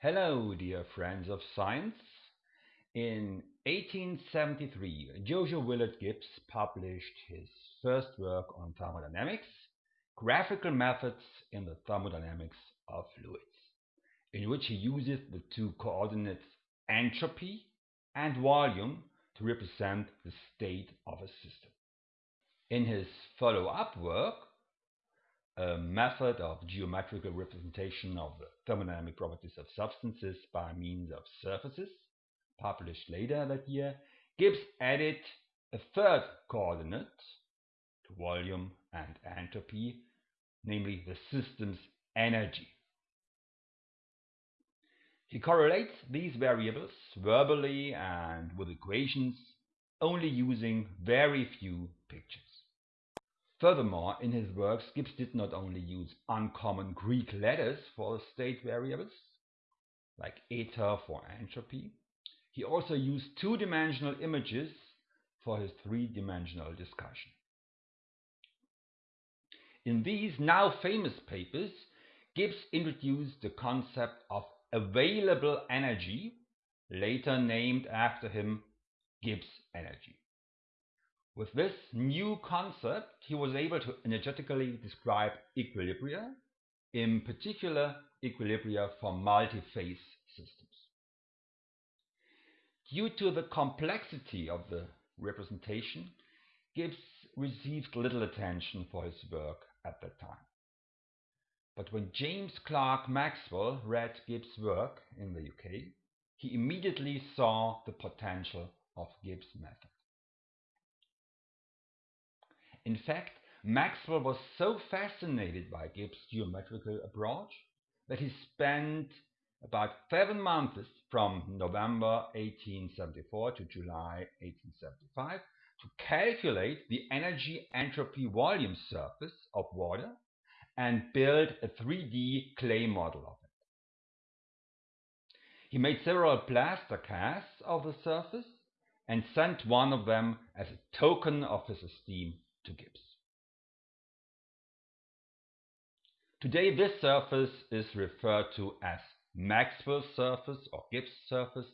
Hello, dear friends of science. In 1873, Joseph Willard Gibbs published his first work on thermodynamics, Graphical Methods in the Thermodynamics of Fluids, in which he uses the two coordinates entropy and volume to represent the state of a system. In his follow-up work, a method of geometrical representation of the thermodynamic properties of substances by means of surfaces, published later that year, Gibbs added a third coordinate to volume and entropy, namely the system's energy. He correlates these variables verbally and with equations, only using very few pictures. Furthermore, in his works, Gibbs did not only use uncommon Greek letters for state variables, like eta for entropy, he also used two-dimensional images for his three-dimensional discussion. In these now famous papers, Gibbs introduced the concept of available energy, later named after him Gibbs energy. With this new concept, he was able to energetically describe equilibria, in particular equilibria for multi-phase systems. Due to the complexity of the representation, Gibbs received little attention for his work at that time. But when James Clerk Maxwell read Gibbs' work in the UK, he immediately saw the potential of Gibbs' method. In fact, Maxwell was so fascinated by Gibbs' geometrical approach that he spent about seven months from November 1874 to July 1875 to calculate the energy entropy volume surface of water and build a 3D clay model of it. He made several plaster casts of the surface and sent one of them as a token of his esteem to Gibbs. Today this surface is referred to as Maxwell surface or Gibbs surface.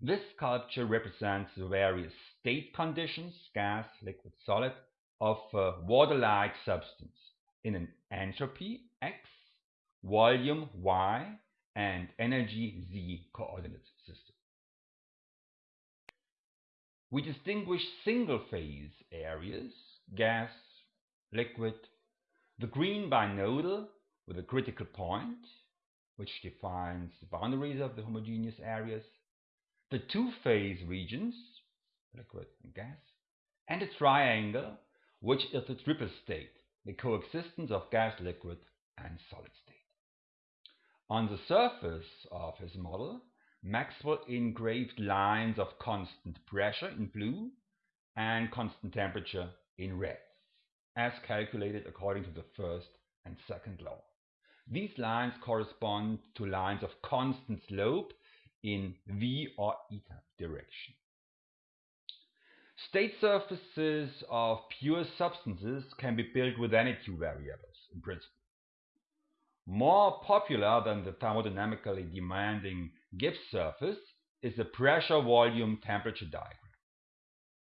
This sculpture represents the various state conditions, gas, liquid, solid, of a water-like substance in an entropy x, volume y, and energy z coordinate system. We distinguish single-phase areas gas, liquid, the green binodal with a critical point, which defines the boundaries of the homogeneous areas, the two-phase regions, liquid and gas, and a triangle, which is the triple state, the coexistence of gas, liquid, and solid state. On the surface of his model, Maxwell engraved lines of constant pressure in blue and constant temperature in red, as calculated according to the first and second law. These lines correspond to lines of constant slope in v or eta direction. State surfaces of pure substances can be built with any two variables, in principle. More popular than the thermodynamically demanding Gibbs surface is the pressure-volume temperature diagram.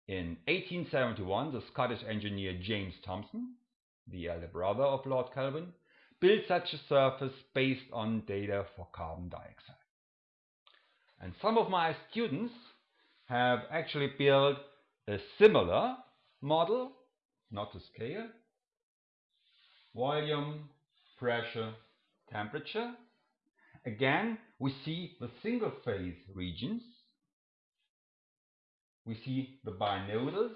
In 1871, the Scottish engineer James Thomson, the elder brother of Lord Kelvin, built such a surface based on data for carbon dioxide. And some of my students have actually built a similar model, not to scale, volume, pressure, temperature. Again, we see the single phase regions we see the binodals,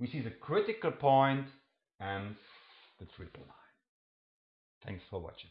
we see the critical point and the triple line. Thanks for watching.